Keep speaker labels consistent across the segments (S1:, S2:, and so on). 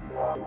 S1: you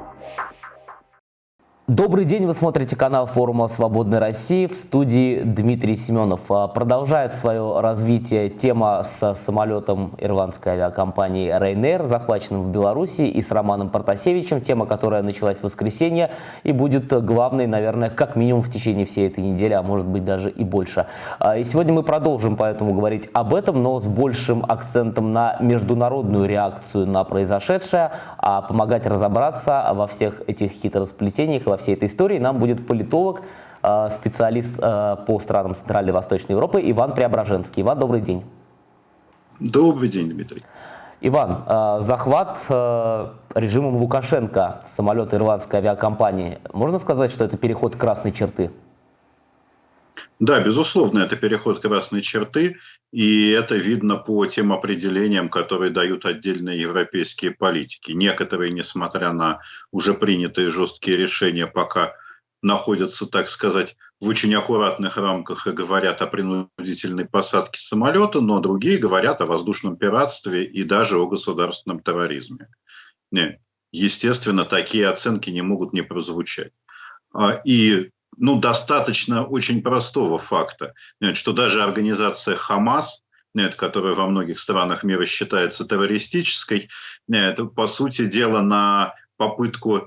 S1: Добрый день, вы смотрите канал форума «Свободной России» в студии Дмитрий Семенов. А, продолжает свое развитие тема с самолетом ирландской авиакомпании Ryanair, захваченным в Беларуси, и с Романом Протасевичем, тема, которая началась в воскресенье и будет главной, наверное, как минимум в течение всей этой недели, а может быть даже и больше. А, и сегодня мы продолжим поэтому говорить об этом, но с большим акцентом на международную реакцию на произошедшее, а помогать разобраться во всех этих хитросплетениях во всей этой истории нам будет политолог, э, специалист э, по странам Центральной и Восточной Европы Иван Преображенский. Иван, добрый день.
S2: Добрый день, Дмитрий.
S1: Иван, э, захват режимом Лукашенко самолета ирландской авиакомпании, можно сказать, что это переход красной черты?
S2: Да, безусловно, это переход красной черты, и это видно по тем определениям, которые дают отдельные европейские политики. Некоторые, несмотря на уже принятые жесткие решения, пока находятся, так сказать, в очень аккуратных рамках и говорят о принудительной посадке самолета, но другие говорят о воздушном пиратстве и даже о государственном терроризме. Не, естественно, такие оценки не могут не прозвучать. А, и ну, достаточно очень простого факта, что даже организация Хамас, которая во многих странах мира считается террористической, это, по сути дела, на попытку э,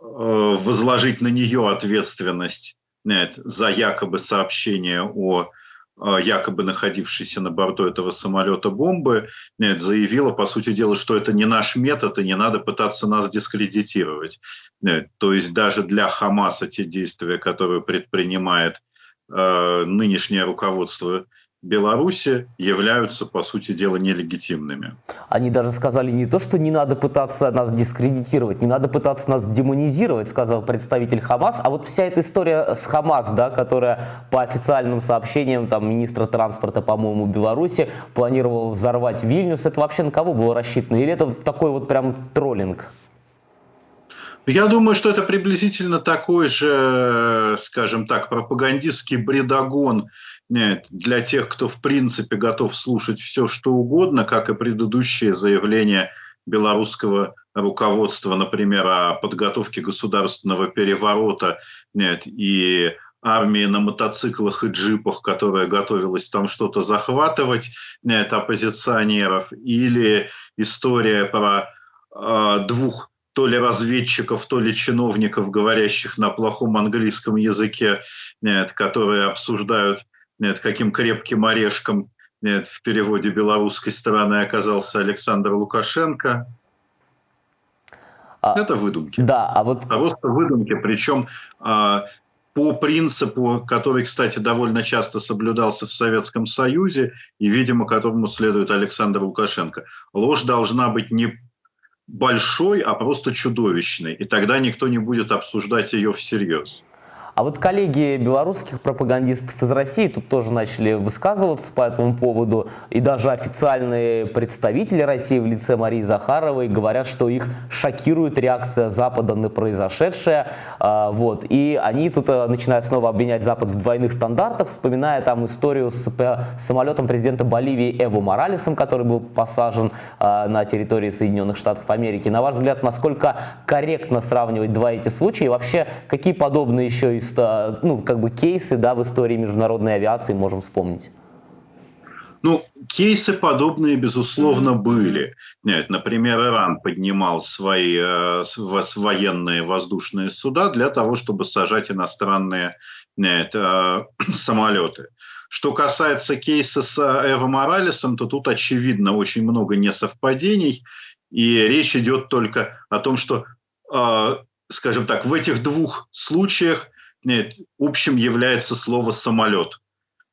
S2: возложить на нее ответственность за якобы сообщение о якобы находившейся на борту этого самолета бомбы, заявила, по сути дела, что это не наш метод, и не надо пытаться нас дискредитировать. То есть даже для Хамаса те действия, которые предпринимает э, нынешнее руководство Беларуси являются, по сути дела, нелегитимными.
S1: Они даже сказали не то, что не надо пытаться нас дискредитировать, не надо пытаться нас демонизировать, сказал представитель Хамас, а вот вся эта история с Хамас, да, которая по официальным сообщениям там, министра транспорта, по-моему, Беларуси планировал взорвать Вильнюс, это вообще на кого было рассчитано? Или это такой вот прям троллинг?
S2: Я думаю, что это приблизительно такой же, скажем так, пропагандистский бредогон для тех, кто в принципе готов слушать все, что угодно, как и предыдущие заявления белорусского руководства, например, о подготовке государственного переворота нет, и армии на мотоциклах и джипах, которая готовилась там что-то захватывать, нет, оппозиционеров, или история про э, двух то ли разведчиков, то ли чиновников, говорящих на плохом английском языке, нет, которые обсуждают, нет, каким крепким орешком нет, в переводе белорусской стороны оказался Александр Лукашенко. А, Это выдумки.
S1: Да, а вот...
S2: Просто выдумки, причем а, по принципу, который, кстати, довольно часто соблюдался в Советском Союзе и, видимо, которому следует Александр Лукашенко. Ложь должна быть не большой, а просто чудовищный. И тогда никто не будет обсуждать ее всерьез.
S1: А вот коллеги белорусских пропагандистов из России тут тоже начали высказываться по этому поводу. И даже официальные представители России в лице Марии Захаровой говорят, что их шокирует реакция Запада на произошедшее. А, вот. И они тут э, начинают снова обвинять Запад в двойных стандартах, вспоминая там историю с самолетом президента Боливии Эво Моралесом, который был посажен а, на территории Соединенных Штатов Америки. На ваш взгляд, насколько корректно сравнивать два эти случая? И вообще, какие подобные еще ну, как бы кейсы да, в истории международной авиации можем вспомнить?
S2: Ну, кейсы подобные, безусловно, были. Нет, например, Иран поднимал свои э, военные воздушные суда для того, чтобы сажать иностранные нет, э, самолеты. Что касается кейса с Эво Моралесом, то тут, очевидно, очень много несовпадений. И речь идет только о том, что, э, скажем так, в этих двух случаях нет, общим является слово «самолет».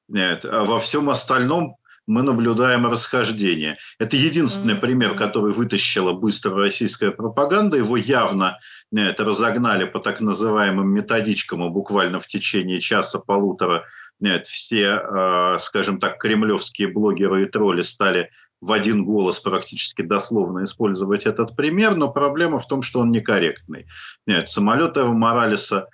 S2: Нет, а во всем остальном мы наблюдаем расхождение. Это единственный пример, который вытащила быстро российская пропаганда. Его явно нет, разогнали по так называемым методичкам, и буквально в течение часа-полутора нет, все, э, скажем так, кремлевские блогеры и тролли стали в один голос практически дословно использовать этот пример, но проблема в том, что он некорректный. Нет, самолет Эва Моралеса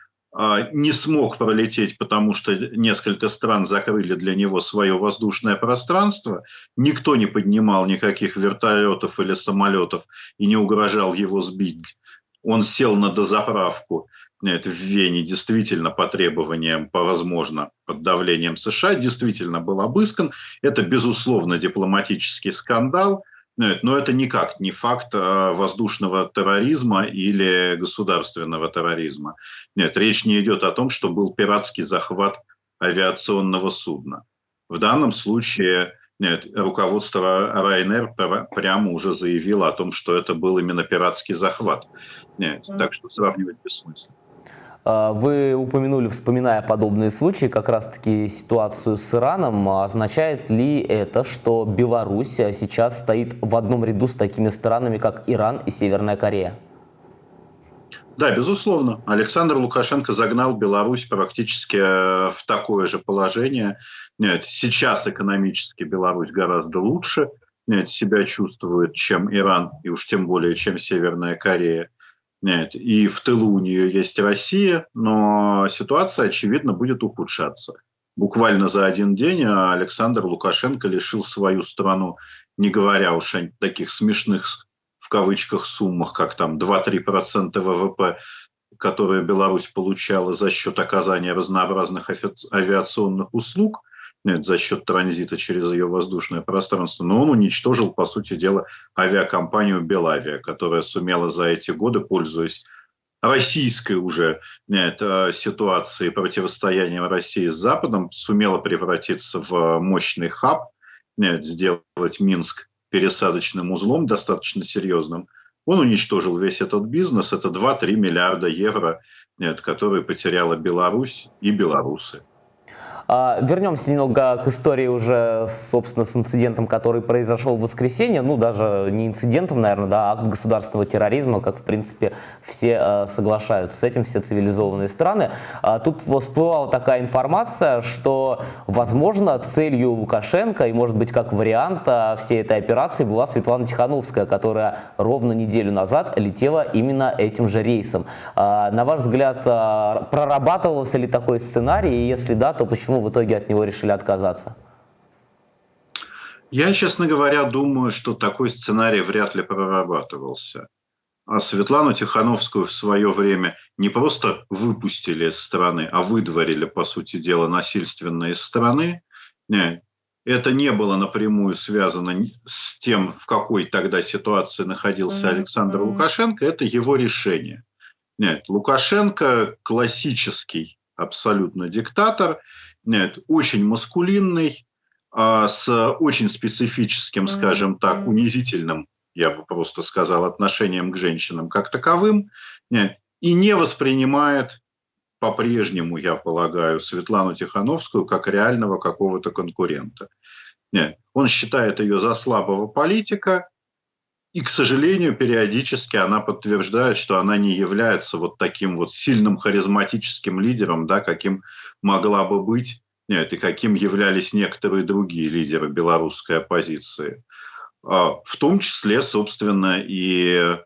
S2: не смог пролететь, потому что несколько стран закрыли для него свое воздушное пространство. Никто не поднимал никаких вертолетов или самолетов и не угрожал его сбить. он сел на дозаправку нет, в Вене действительно по требованиям, по возможно, под давлением США, действительно был обыскан. Это, безусловно, дипломатический скандал, нет, но это никак не факт а, воздушного терроризма или государственного терроризма. Нет, речь не идет о том, что был пиратский захват авиационного судна. В данном случае нет, руководство РАНР прямо уже заявило о том, что это был именно пиратский захват. Нет, так что сравнивать бессмысленно.
S1: А, вы упомянули, вспоминая подобные случаи, как раз-таки ситуацию с Ираном. Означает ли это, что Беларусь сейчас стоит в одном ряду с такими странами, как Иран и Северная Корея?
S2: Да, безусловно. Александр Лукашенко загнал Беларусь практически э, в такое же положение. Нет, сейчас экономически Беларусь гораздо лучше нет, себя чувствует, чем Иран, и уж тем более, чем Северная Корея. Нет, и в тылу у нее есть Россия, но ситуация, очевидно, будет ухудшаться. Буквально за один день Александр Лукашенко лишил свою страну, не говоря уж о таких смешных в кавычках суммах, как там 2-3% ВВП, которые Беларусь получала за счет оказания разнообразных авиационных услуг, за счет транзита через ее воздушное пространство, но он уничтожил, по сути дела, авиакомпанию «Белавия», которая сумела за эти годы, пользуясь российской уже нет, э, ситуации противостояния России с Западом, сумела превратиться в мощный хаб, нет, сделать Минск пересадочным узлом достаточно серьезным, он уничтожил весь этот бизнес. Это 2-3 миллиарда евро, нет, которые потеряла Беларусь и белорусы.
S1: А, вернемся немного к истории уже, собственно, с инцидентом, который произошел в воскресенье. Ну, даже не инцидентом, наверное, да, а акт государственного терроризма, как, в принципе, все а, соглашаются с этим, все цивилизованные страны. А, тут всплывала такая информация, что, возможно, целью Лукашенко и, может быть, как вариант всей этой операции была Светлана Тихановская, которая ровно неделю назад летела именно этим же рейсом. На ваш взгляд, прорабатывался ли такой сценарий, и если да, то почему почему в итоге от него решили отказаться?
S2: Я, честно говоря, думаю, что такой сценарий вряд ли прорабатывался. А Светлану Тихановскую в свое время не просто выпустили из страны, а выдворили, по сути дела, насильственно из страны. Это не было напрямую связано с тем, в какой тогда ситуации находился Александр Лукашенко. Это его решение. Нет, Лукашенко классический абсолютно диктатор, нет, очень маскулинный, а, с очень специфическим, скажем так, унизительным, я бы просто сказал, отношением к женщинам как таковым, и не воспринимает по-прежнему, я полагаю, Светлану Тихановскую как реального какого-то конкурента. Он считает ее за слабого политика, и, к сожалению, периодически она подтверждает, что она не является вот таким вот сильным харизматическим лидером, да, каким могла бы быть, нет, и каким являлись некоторые другие лидеры белорусской оппозиции. А, в том числе, собственно, и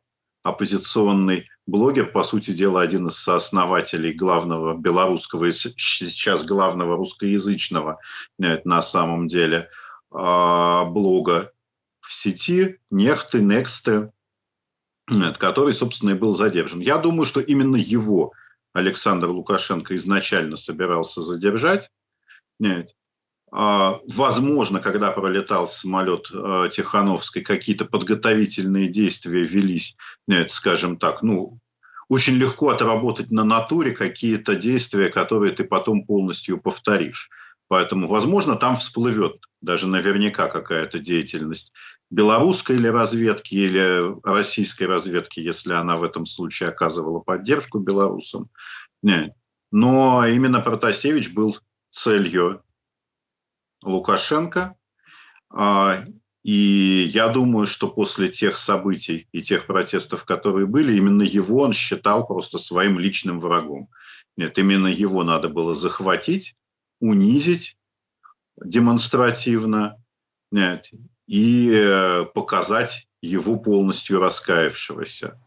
S2: оппозиционный блогер, по сути дела, один из сооснователей главного белорусского, сейчас главного русскоязычного, на самом деле, а, блога в сети нехты, нексты, который, собственно, и был задержан. Я думаю, что именно его Александр Лукашенко изначально собирался задержать. А, возможно, когда пролетал самолет а, Тихановской, какие-то подготовительные действия велись, скажем так, ну, очень легко отработать на натуре какие-то действия, которые ты потом полностью повторишь. Поэтому, возможно, там всплывет даже наверняка какая-то деятельность белорусской или разведки, или российской разведки, если она в этом случае оказывала поддержку белорусам. Нет. Но именно Протасевич был целью Лукашенко. А, и я думаю, что после тех событий и тех протестов, которые были, именно его он считал просто своим личным врагом. Нет, именно его надо было захватить, унизить демонстративно нет, и э, показать его полностью раскаявшегося.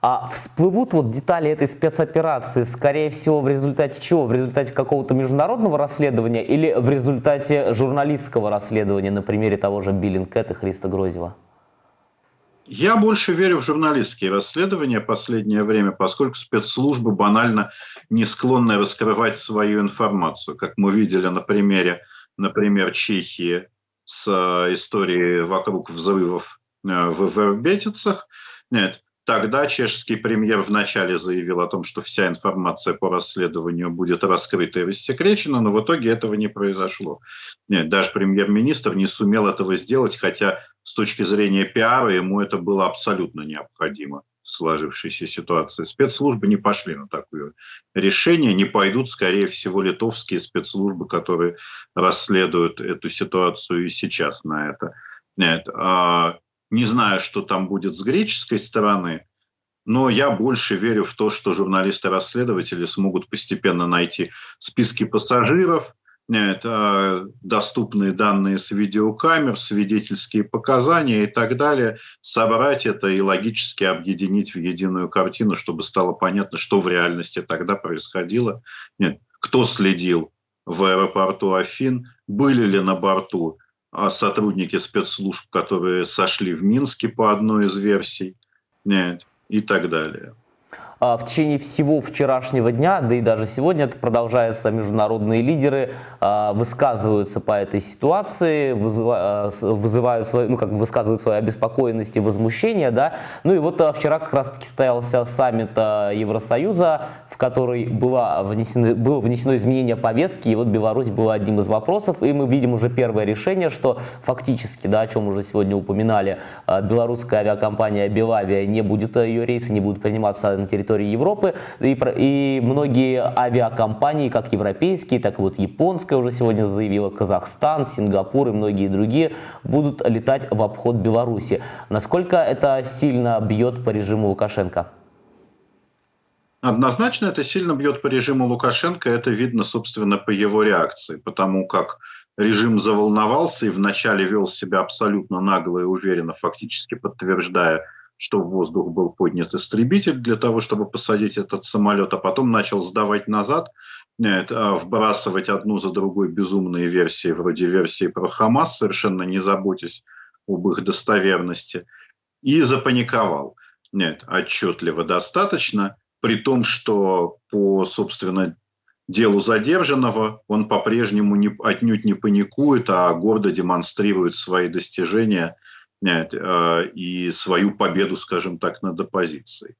S1: А всплывут вот детали этой спецоперации, скорее всего, в результате чего? В результате какого-то международного расследования или в результате журналистского расследования на примере того же Биллинкет и Христа Грозева?
S2: Я больше верю в журналистские расследования последнее время, поскольку спецслужбы банально не склонны раскрывать свою информацию, как мы видели на примере, например, Чехии с э, историей вокруг взрывов э, в Вербетицах. Нет, Тогда чешский премьер вначале заявил о том, что вся информация по расследованию будет раскрыта и рассекречена, но в итоге этого не произошло. Нет, даже премьер-министр не сумел этого сделать, хотя с точки зрения пиара ему это было абсолютно необходимо сложившейся ситуации. Спецслужбы не пошли на такое решение, не пойдут, скорее всего, литовские спецслужбы, которые расследуют эту ситуацию и сейчас на это. Нет, а не знаю, что там будет с греческой стороны, но я больше верю в то, что журналисты-расследователи смогут постепенно найти списки пассажиров, это доступные данные с видеокамер, свидетельские показания и так далее, собрать это и логически объединить в единую картину, чтобы стало понятно, что в реальности тогда происходило, Нет, кто следил в аэропорту Афин, были ли на борту а сотрудники спецслужб, которые сошли в Минске по одной из версий нет, и так далее.
S1: А, в течение всего вчерашнего дня, да и даже сегодня это продолжается, международные лидеры а, высказываются по этой ситуации, вызывают, вызывают свою, ну, как бы высказывают свою обеспокоенность и возмущение, да. Ну и вот вчера как раз-таки состоялся саммит Евросоюза, в который было внесено, было внесено изменение повестки, и вот Беларусь была одним из вопросов, и мы видим уже первое решение, что фактически, да, о чем уже сегодня упоминали, белорусская авиакомпания Белавия не будет, ее рейсы не будут приниматься на территории Европы, и, и многие авиакомпании, как европейские, так и вот японская уже сегодня заявила, Казахстан, Сингапур и многие другие будут летать в обход Беларуси. Насколько это сильно бьет по режиму Лукашенко?
S2: Однозначно это сильно бьет по режиму Лукашенко, это видно, собственно, по его реакции, потому как режим заволновался и вначале вел себя абсолютно нагло и уверенно, фактически подтверждая что в воздух был поднят истребитель для того, чтобы посадить этот самолет, а потом начал сдавать назад, а, вбрасывать одну за другой безумные версии, вроде версии про Хамас, совершенно не заботясь об их достоверности, и запаниковал. Нет, отчетливо достаточно, при том, что по, собственно, делу задержанного он по-прежнему не, отнюдь не паникует, а гордо демонстрирует свои достижения – Э, и свою победу, скажем так, над оппозицией.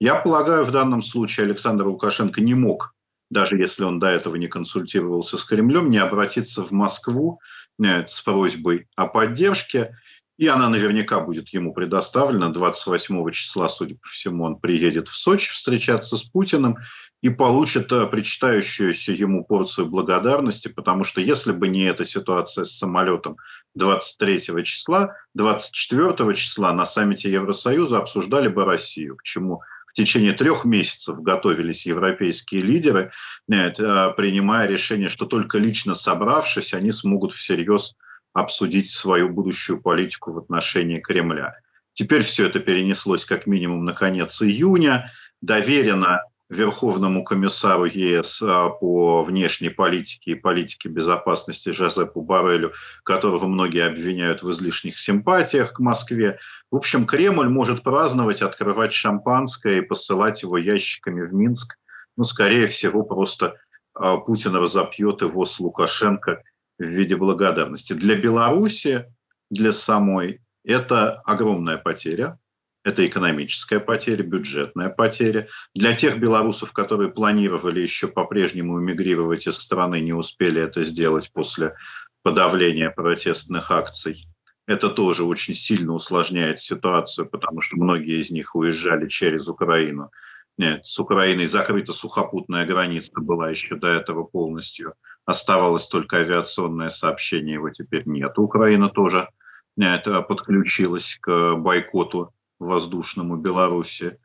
S2: Я полагаю, в данном случае Александр Лукашенко не мог, даже если он до этого не консультировался с Кремлем, не обратиться в Москву с просьбой о поддержке. И она наверняка будет ему предоставлена. 28 числа, судя по всему, он приедет в Сочи встречаться с Путиным и получит э, причитающуюся ему порцию благодарности, потому что если бы не эта ситуация с самолетом 23 числа, 24 числа на саммите Евросоюза обсуждали бы Россию, к чему в течение трех месяцев готовились европейские лидеры, нет, э, принимая решение, что только лично собравшись, они смогут всерьез обсудить свою будущую политику в отношении Кремля. Теперь все это перенеслось как минимум на конец июня, доверено Верховному комиссару ЕС а, по внешней политике и политике безопасности Жозепу Барелю, которого многие обвиняют в излишних симпатиях к Москве. В общем, Кремль может праздновать, открывать шампанское и посылать его ящиками в Минск. Ну, скорее всего, просто а, Путин разопьет его с Лукашенко в виде благодарности. Для Беларуси, для самой, это огромная потеря, это экономическая потеря, бюджетная потеря. Для тех белорусов, которые планировали еще по-прежнему эмигрировать из страны, не успели это сделать после подавления протестных акций. Это тоже очень сильно усложняет ситуацию, потому что многие из них уезжали через Украину. Нет, с Украиной закрыта сухопутная граница была еще до этого полностью. Оставалось только авиационное сообщение, его теперь нет. Украина тоже нет, подключилась к бойкоту воздушному Беларуси.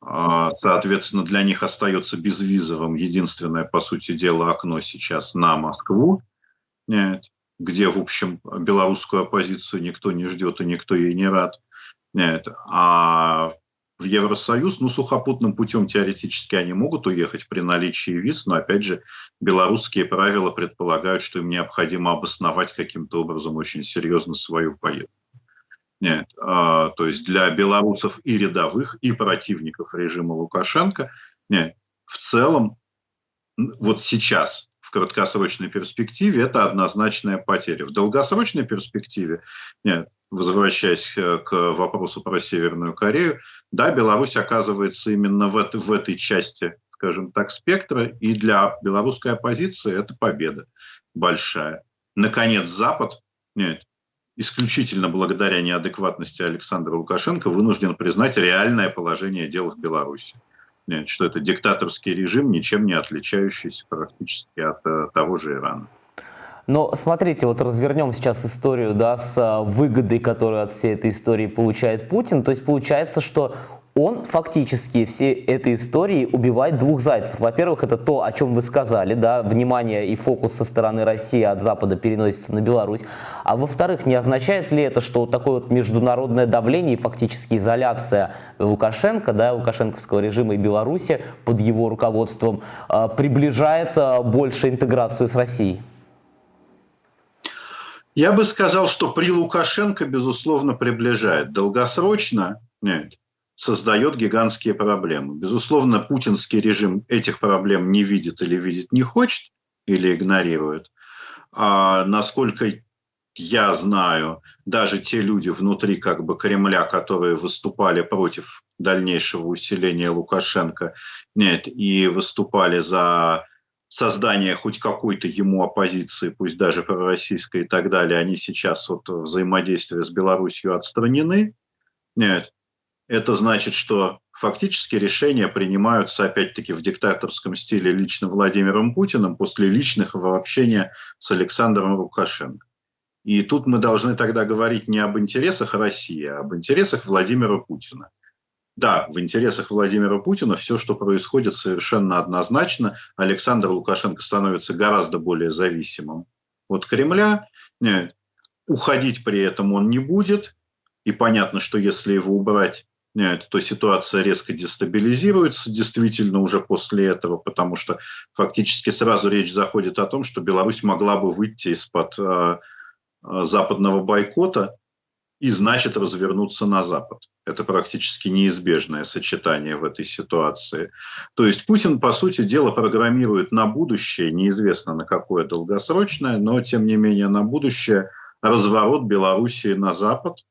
S2: А, соответственно, для них остается безвизовым единственное, по сути дела, окно сейчас на Москву, где, в общем, белорусскую оппозицию никто не ждет и никто ей не рад. А в Евросоюз, ну, сухопутным путем теоретически они могут уехать при наличии виз, но, опять же, белорусские правила предполагают, что им необходимо обосновать каким-то образом очень серьезно свою поездку. Нет, а, то есть для белорусов и рядовых, и противников режима Лукашенко, нет, в целом, вот сейчас, в краткосрочной перспективе, это однозначная потеря. В долгосрочной перспективе, нет, возвращаясь э, к вопросу про Северную Корею, да, Беларусь оказывается именно в, это, в этой части, скажем так, спектра, и для белорусской оппозиции это победа большая. Наконец, Запад, нет, исключительно благодаря неадекватности Александра Лукашенко вынужден признать реальное положение дел в Беларуси. Нет, что это диктаторский режим, ничем не отличающийся практически от э, того же Ирана.
S1: Но смотрите, вот развернем сейчас историю да, с а, выгодой, которую от всей этой истории получает Путин. То есть получается, что он фактически всей этой истории убивает двух зайцев. Во-первых, это то, о чем вы сказали, да, внимание и фокус со стороны России от Запада переносится на Беларусь. А во-вторых, не означает ли это, что такое вот международное давление и фактически изоляция Лукашенко, да, лукашенковского режима и Беларуси под его руководством э, приближает э, больше интеграцию с Россией?
S2: Я бы сказал, что при Лукашенко, безусловно, приближает. Долгосрочно нет, создает гигантские проблемы. Безусловно, путинский режим этих проблем не видит или видит не хочет, или игнорирует. А насколько я знаю, даже те люди внутри как бы Кремля, которые выступали против дальнейшего усиления Лукашенко, нет, и выступали за создания хоть какой-то ему оппозиции, пусть даже пророссийской и так далее, они сейчас от взаимодействия с Беларусью отстранены. Нет. Это значит, что фактически решения принимаются опять-таки в диктаторском стиле лично Владимиром Путиным после личного общения с Александром Лукашенко. И тут мы должны тогда говорить не об интересах России, а об интересах Владимира Путина да, в интересах Владимира Путина все, что происходит, совершенно однозначно. Александр Лукашенко становится гораздо более зависимым от Кремля. Нет, уходить при этом он не будет. И понятно, что если его убрать, то ситуация резко дестабилизируется действительно уже после этого, потому что фактически сразу речь заходит о том, что Беларусь могла бы выйти из-под э, западного бойкота и значит развернуться на Запад. Это практически неизбежное сочетание в этой ситуации. То есть Путин, по сути дела, программирует на будущее, неизвестно на какое долгосрочное, но тем не менее на будущее разворот Белоруссии на Запад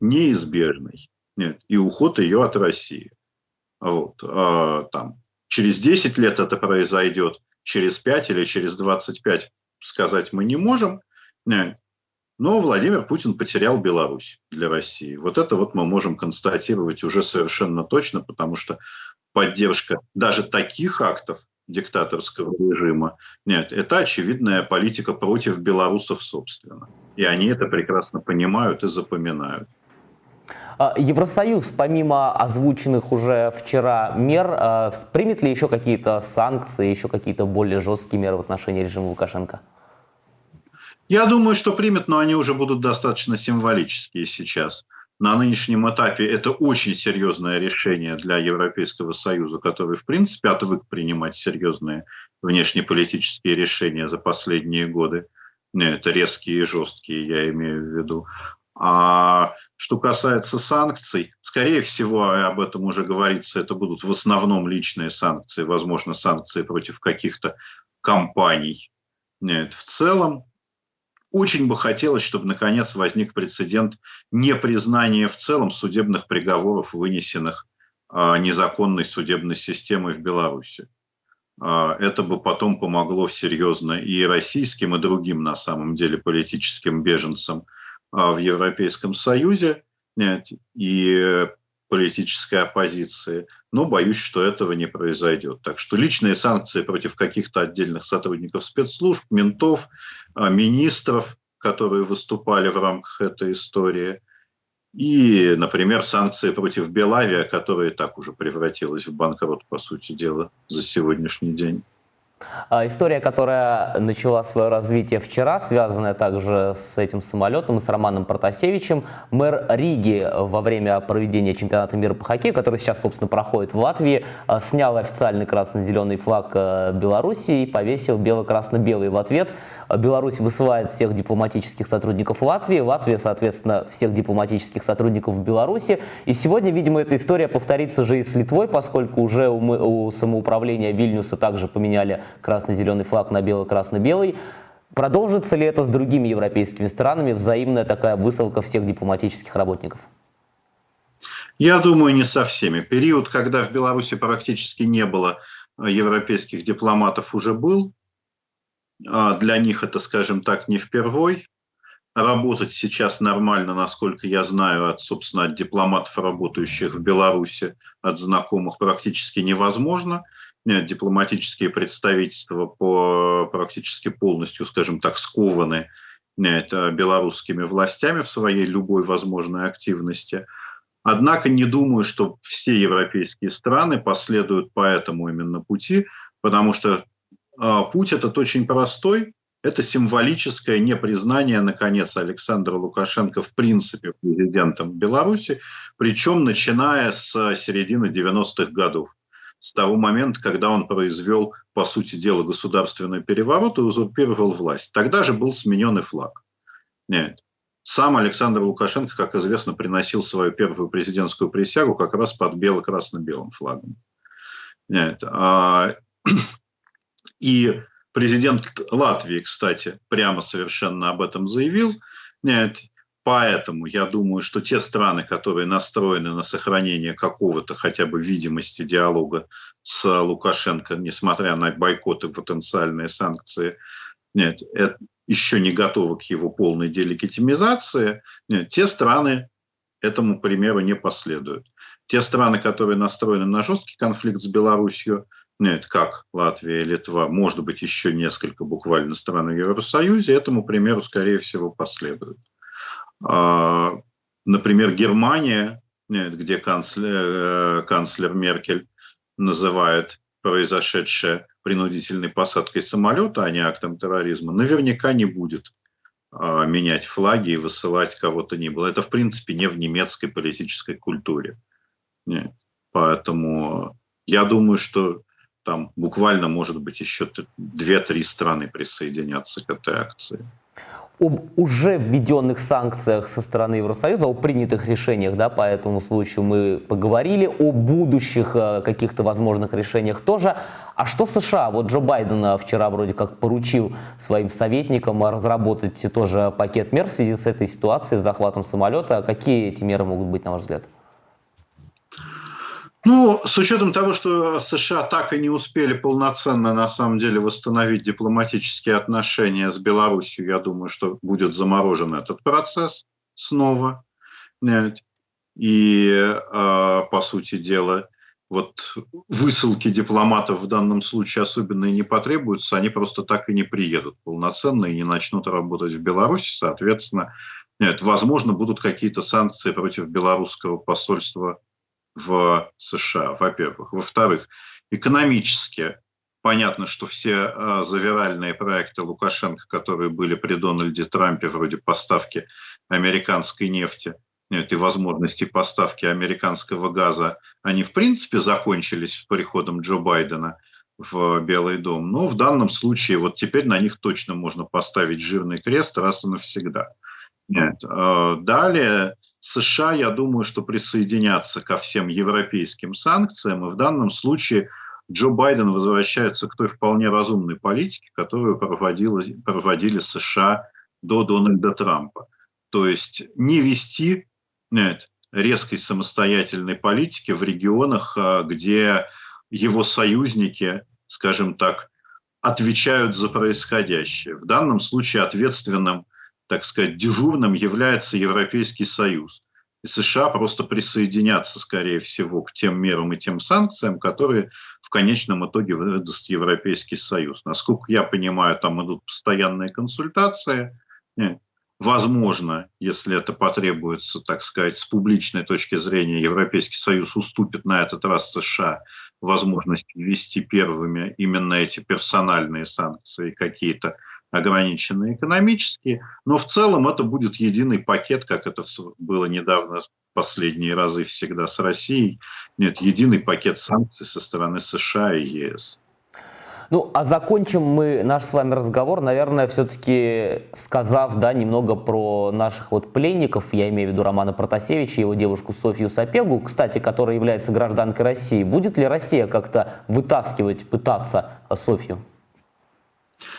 S2: неизбежный. Нет, и уход ее от России. Вот, а, там, через 10 лет это произойдет, через 5 или через 25 сказать мы не можем. Нет, но Владимир Путин потерял Беларусь для России. Вот это вот мы можем констатировать уже совершенно точно, потому что поддержка даже таких актов диктаторского режима, нет, это очевидная политика против белорусов собственно. И они это прекрасно понимают и запоминают.
S1: А, Евросоюз, помимо озвученных уже вчера мер, а, примет ли еще какие-то санкции, еще какие-то более жесткие меры в отношении режима Лукашенко?
S2: Я думаю, что примет, но они уже будут достаточно символические сейчас. На нынешнем этапе это очень серьезное решение для Европейского Союза, который, в принципе, отвык принимать серьезные внешнеполитические решения за последние годы. Это резкие и жесткие, я имею в виду. А что касается санкций, скорее всего, об этом уже говорится, это будут в основном личные санкции, возможно, санкции против каких-то компаний. Нет, в целом, очень бы хотелось, чтобы наконец возник прецедент непризнания в целом судебных приговоров, вынесенных а, незаконной судебной системой в Беларуси. А, это бы потом помогло серьезно и российским, и другим, на самом деле, политическим беженцам в Европейском Союзе и политической оппозиции, но боюсь, что этого не произойдет. Так что личные санкции против каких-то отдельных сотрудников спецслужб, ментов, а, министров, которые выступали в рамках этой истории, и, например, санкции против Белавия, которая так уже превратилась в банкрот, по сути дела, за сегодняшний день.
S1: А, история, которая начала свое развитие вчера, связанная также с этим самолетом и с Романом Протасевичем. Мэр Риги во время проведения чемпионата мира по хоккею, который сейчас, собственно, проходит в Латвии, а, снял официальный красно-зеленый флаг а, Беларуси и повесил бело-красно-белый в ответ. Беларусь высылает всех дипломатических сотрудников Латвии, Латвия, соответственно, всех дипломатических сотрудников в Беларуси. И сегодня, видимо, эта история повторится же и с Литвой, поскольку уже у, у самоуправления Вильнюса также поменяли красно-зеленый флаг на бело-красно-белый. Продолжится ли это с другими европейскими странами, взаимная такая высылка всех дипломатических работников?
S2: Я думаю, не со всеми. Период, когда в Беларуси практически не было э, европейских дипломатов, уже был. А для них это, скажем так, не впервой. Работать сейчас нормально, насколько я знаю, от, собственно, от дипломатов, работающих в Беларуси, от знакомых, практически невозможно дипломатические представительства по, практически полностью, скажем так, скованы это, белорусскими властями в своей любой возможной активности. Однако не думаю, что все европейские страны последуют по этому именно пути, потому что э, путь этот очень простой. Это символическое непризнание, наконец, Александра Лукашенко в принципе президентом Беларуси, причем начиная с середины 90-х годов с того момента, когда он произвел, по сути дела, государственный переворот и узурпировал власть. Тогда же был сменен и флаг. Нет. Сам Александр Лукашенко, как известно, приносил свою первую президентскую присягу как раз под бело-красно-белым флагом. Нет. А, и президент Латвии, кстати, прямо совершенно об этом заявил. Нет. Поэтому я думаю, что те страны, которые настроены на сохранение какого-то хотя бы видимости диалога с Лукашенко, несмотря на бойкоты, потенциальные санкции, нет, это еще не готовы к его полной делегитимизации, нет, те страны этому примеру не последуют. Те страны, которые настроены на жесткий конфликт с Беларусью, нет, как Латвия Литва, может быть, еще несколько буквально стран в Евросоюзе, этому примеру, скорее всего, последуют. А, например, Германия, где канцлер, э, канцлер Меркель называет произошедшее принудительной посадкой самолета, а не актом терроризма, наверняка не будет а, менять флаги и высылать кого-то ни было. Это, в принципе, не в немецкой политической культуре. Нет. Поэтому я думаю, что там буквально, может быть, еще две-три страны присоединятся к этой акции
S1: об уже введенных санкциях со стороны Евросоюза, о принятых решениях да, по этому случаю мы поговорили, о будущих э, каких-то возможных решениях тоже. А что США? Вот Джо Байден вчера вроде как поручил своим советникам разработать тоже пакет мер в связи с этой ситуацией, с захватом самолета. Какие эти меры могут быть, на ваш взгляд?
S2: Ну, с учетом того, что США так и не успели полноценно, на самом деле, восстановить дипломатические отношения с Беларусью, я думаю, что будет заморожен этот процесс снова. И, а, по сути дела, вот высылки дипломатов в данном случае особенно и не потребуются, они просто так и не приедут полноценно и не начнут работать в Беларуси, соответственно, нет, возможно, будут какие-то санкции против белорусского посольства в США, во-первых. Во-вторых, экономически понятно, что все э, завиральные проекты Лукашенко, которые были при Дональде Трампе, вроде поставки американской нефти, нет, и возможности поставки американского газа, они в принципе закончились с приходом Джо Байдена в Белый дом. Но в данном случае вот теперь на них точно можно поставить жирный крест раз и навсегда. Нет. Э, далее США, я думаю, что присоединятся ко всем европейским санкциям, и в данном случае Джо Байден возвращается к той вполне разумной политике, которую проводили, США до Дональда Трампа. То есть не вести нет, резкой самостоятельной политики в регионах, а, где его союзники, скажем так, отвечают за происходящее. В данном случае ответственным так сказать, дежурным является Европейский Союз. И США просто присоединятся, скорее всего, к тем мерам и тем санкциям, которые в конечном итоге выдаст Европейский Союз. Насколько я понимаю, там идут постоянные консультации. Возможно, если это потребуется, так сказать, с публичной точки зрения, Европейский Союз уступит на этот раз США возможность ввести первыми именно эти персональные санкции, какие-то ограниченные экономические. Но в целом это будет единый пакет, как это было недавно последние разы всегда с Россией. Нет, единый пакет санкций со стороны США и ЕС.
S1: Ну, а закончим мы наш с вами разговор, наверное, все-таки сказав, да, немного про наших вот пленников, я имею в виду Романа Протасевича и его девушку Софию Сапегу, кстати, которая является гражданкой России. Будет ли Россия как-то вытаскивать, пытаться Софью?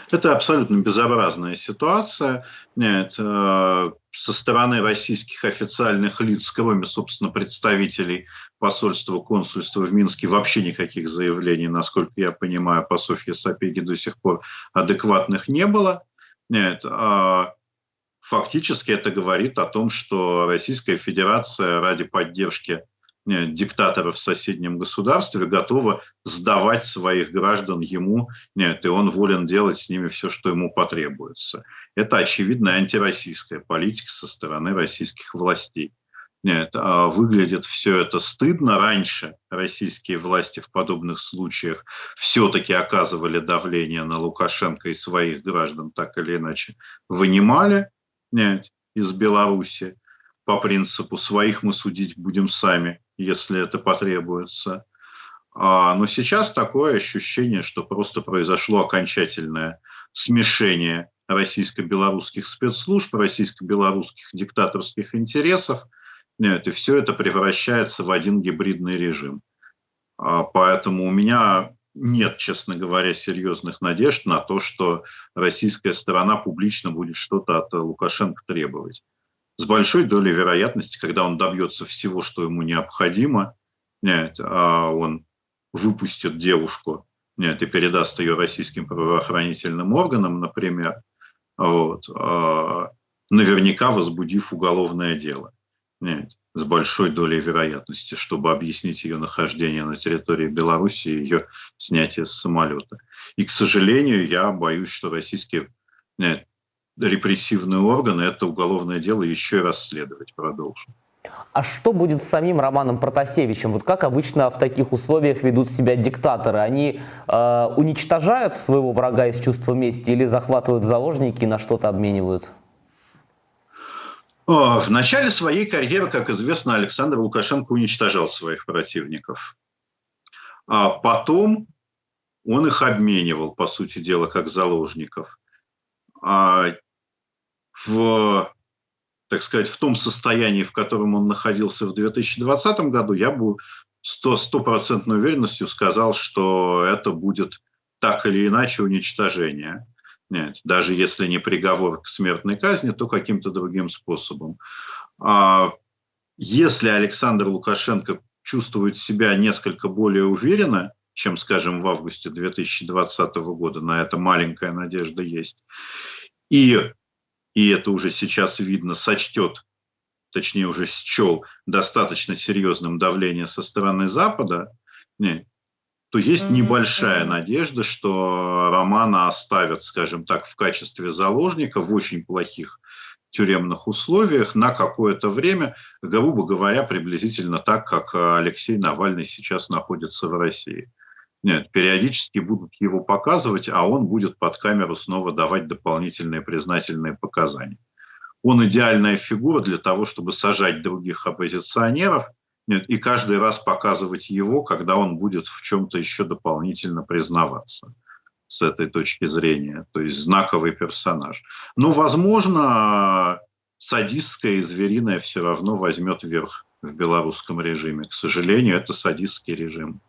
S2: Это абсолютно безобразная ситуация. Нет, э, со стороны российских официальных лиц, кроме, собственно, представителей посольства, консульства в Минске, вообще никаких заявлений, насколько я понимаю, по Софье Сапеге до сих пор адекватных не было. Нет, а фактически это говорит о том, что Российская Федерация ради поддержки диктаторов в соседнем государстве готова сдавать своих граждан ему, нет, и он волен делать с ними все, что ему потребуется. Это очевидная антироссийская политика со стороны российских властей. Нет, а выглядит все это стыдно. Раньше российские власти в подобных случаях все-таки оказывали давление на Лукашенко и своих граждан, так или иначе вынимали нет, из Беларуси по принципу «своих мы судить будем сами» если это потребуется. А, но сейчас такое ощущение, что просто произошло окончательное смешение российско-белорусских спецслужб, российско-белорусских диктаторских интересов. Нет, и все это превращается в один гибридный режим. А, поэтому у меня нет, честно говоря, серьезных надежд на то, что российская сторона публично будет что-то от Лукашенко требовать с большой долей вероятности, когда он добьется всего, что ему необходимо, нет, а он выпустит девушку нет, и передаст ее российским правоохранительным органам, например, вот, а, наверняка возбудив уголовное дело. Нет, с большой долей вероятности, чтобы объяснить ее нахождение на территории Беларуси и ее снятие с самолета. И, к сожалению, я боюсь, что российские нет, репрессивные органы это уголовное дело еще и расследовать продолжат.
S1: А что будет с самим Романом Протасевичем? Вот как обычно в таких условиях ведут себя диктаторы? Они э, уничтожают своего врага из чувства мести или захватывают заложники и на что-то обменивают?
S2: В начале своей карьеры, как известно, Александр Лукашенко уничтожал своих противников. А потом он их обменивал, по сути дела, как заложников. А в, так сказать, в том состоянии, в котором он находился в 2020 году, я бы стопроцентной уверенностью сказал, что это будет так или иначе уничтожение. Нет, даже если не приговор к смертной казни, то каким-то другим способом. А если Александр Лукашенко чувствует себя несколько более уверенно, чем, скажем, в августе 2020 года, на это маленькая надежда есть, и и это уже сейчас видно, сочтет, точнее уже счел достаточно серьезным давление со стороны Запада, не, то есть небольшая надежда, что Романа оставят, скажем так, в качестве заложника в очень плохих тюремных условиях на какое-то время, грубо говоря, приблизительно так, как Алексей Навальный сейчас находится в России. Нет, периодически будут его показывать, а он будет под камеру снова давать дополнительные признательные показания. Он идеальная фигура для того, чтобы сажать других оппозиционеров нет, и каждый раз показывать его, когда он будет в чем-то еще дополнительно признаваться с этой точки зрения. То есть знаковый персонаж. Но, возможно, садистское и звериное все равно возьмет верх в белорусском режиме. К сожалению, это садистский режим.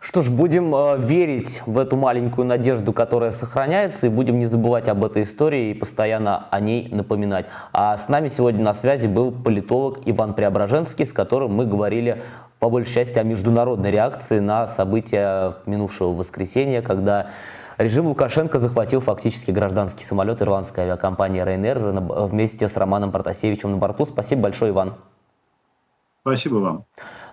S1: Что ж, будем э, верить в эту маленькую надежду, которая сохраняется, и будем не забывать об этой истории и постоянно о ней напоминать. А с нами сегодня на связи был политолог Иван Преображенский, с которым мы говорили по большей части о международной реакции на события минувшего воскресенья, когда режим Лукашенко захватил фактически гражданский самолет ирландской авиакомпании Ryanair вместе с Романом Протасевичем на борту. Спасибо большое, Иван.
S2: Спасибо вам.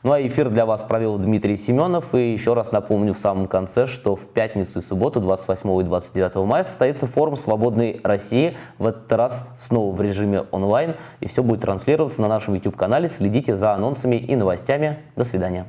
S1: Ну а эфир для вас провел Дмитрий Семенов. И еще раз напомню в самом конце, что в пятницу и субботу, 28 и 29 мая, состоится форум «Свободной России». В этот раз снова в режиме онлайн. И все будет транслироваться на нашем YouTube-канале. Следите за анонсами и новостями. До свидания.